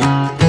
Música